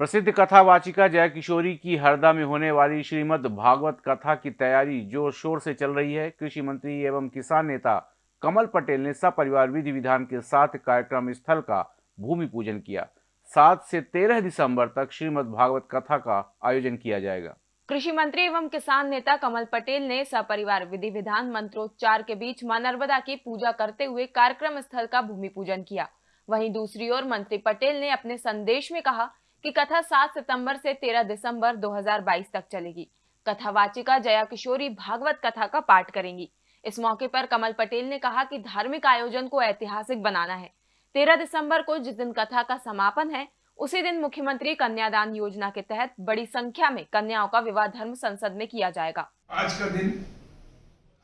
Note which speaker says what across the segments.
Speaker 1: प्रसिद्ध कथावाचिका जया किशोरी की हरदा में होने वाली श्रीमद् भागवत कथा की तैयारी ज़ोर शोर से चल रही है। कृषि मंत्री एवं किसान नेता कमल पटेल ने सपरिवार विधि विधान के साथ कार्यक्रम स्थल का भूमि पूजन किया। सात से तेरह दिसंबर तक श्रीमद् भागवत कथा का आयोजन किया जाएगा।
Speaker 2: कृषि मंत्री एवं किसान नेता कमल पटेल ने सपरिवार विधि विधान मंत्रोच्चार के बीच माँ नर्मदा की पूजा करते हुए कार्यक्रम स्थल का भूमि पूजन किया। वहीं दूसरी ओर मंत्री पटेल ने अपने संदेश में कहा कि कथा 7 सितंबर से 13 दिसंबर 2022 तक चलेगी। कथावाचिका जया किशोरी भागवत कथा का पाठ करेंगी। इस मौके पर कमल पटेल ने कहा कि धार्मिक आयोजन को ऐतिहासिक बनाना है। 13 दिसंबर को जिस दिन कथा का समापन है, उसी दिन मुख्यमंत्री कन्यादान योजना के तहत बड़ी संख्या में कन्याओं का विवाह धर्म संसद में किया जाएगा।
Speaker 3: आज का दिन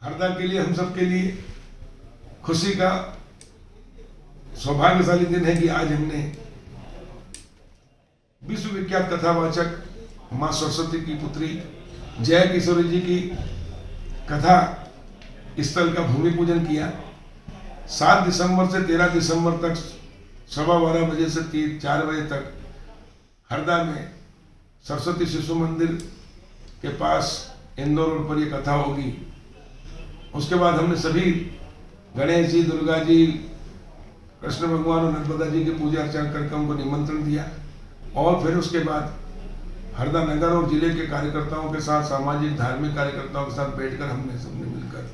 Speaker 3: हरदा के लिए, हम सब के लिए खुशी का सौभाग्यशाली दिन है कि आज हमने विश्व विख्यात कथावाचक माँ सरस्वती की पुत्री जय किशोरी जी की कथा स्थल का भूमि पूजन किया। सात दिसंबर से तेरह दिसंबर तक सवा बारह बजे से तीन चार बजे तक हरदा में सरस्वती शिशु मंदिर के पास इंदौर रोड पर ये कथा होगी। उसके बाद हमने सभी गणेश जी, दुर्गा जी, कृष्ण भगवान और नर्मदा जी की पूजा अर्चना करके उनको निमंत्रण दिया। और फिर उसके बाद हरदा नगर और ज़िले के कार्यकर्ताओं के साथ, सामाजिक, धार्मिक कार्यकर्ताओं के साथ बैठकर हमने सबने मिलकर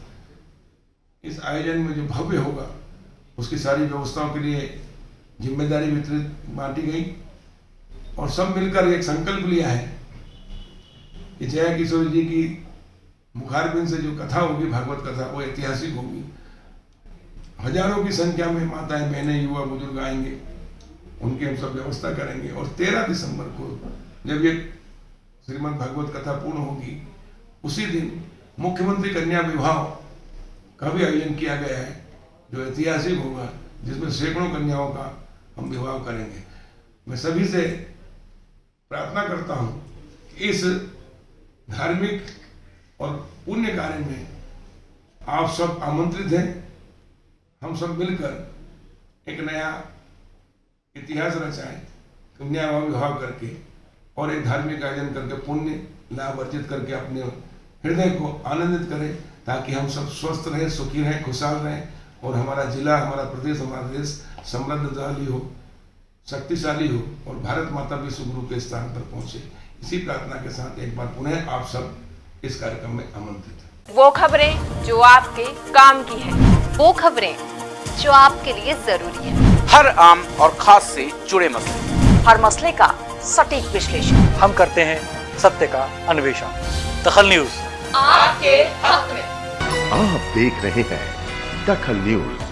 Speaker 3: इस आयोजन में जो भव्य होगा, उसकी सारी व्यवस्थाओं के लिए ज़िम्मेदारी वितरित बांटी गई और सब मिलकर एक संकल्प लिया है कि जया किशोर जी की मुखारबिन से जो कथा होगी, भागवत कथा, वो ऐतिहासिक होगी। हज़ारों की संख्या में माताएँ, बहनें, युवा, बुज़ुर्ग आएँगे। उनकी हम सब व्यवस्था करेंगे। और तेरह दिसंबर को जब ये श्रीमद भागवत कथा पूर्ण होगी, उसी दिन मुख्यमंत्री कन्या विवाह का भी आयोजन किया गया है, जो ऐतिहासिक होगा, जिसमें सैकड़ों कन्याओं का हम विवाह करेंगे। मैं सभी से प्रार्थना करता हूँ इस धार्मिक और पुण्य कार्य में आप सब आमंत्रित हैं। हम सब मिलकर एक नया इतिहास रचाएँ कन्या विवाह करके और एक धार्मिक आयोजन करके, पुण्य लाभ अर्जित करके अपने हृदय को आनंदित करें, ताकि हम सब स्वस्थ रहें, सुखी रहें, खुशहाल रहें और हमारा जिला, हमारा प्रदेश, हमारा देश समृद्धशाली हो, शक्तिशाली हो और भारत माता विश्व गुरु के स्थान पर पहुँचे। इसी प्रार्थना के साथ एक बार पुनः आप सब इस कार्यक्रम में आमंत्रित
Speaker 2: वो खबरें जो आपके काम की है,
Speaker 4: वो खबरें जो आपके लिए ज़रूरी है।
Speaker 5: हर आम और खास से जुड़े मसले।
Speaker 4: हर मसले का सटीक विश्लेषण।
Speaker 6: हम करते हैं सत्य का अन्वेषण। दखल न्यूज़।
Speaker 4: आपके हक में।
Speaker 7: आप देख रहे हैं दखल न्यूज़।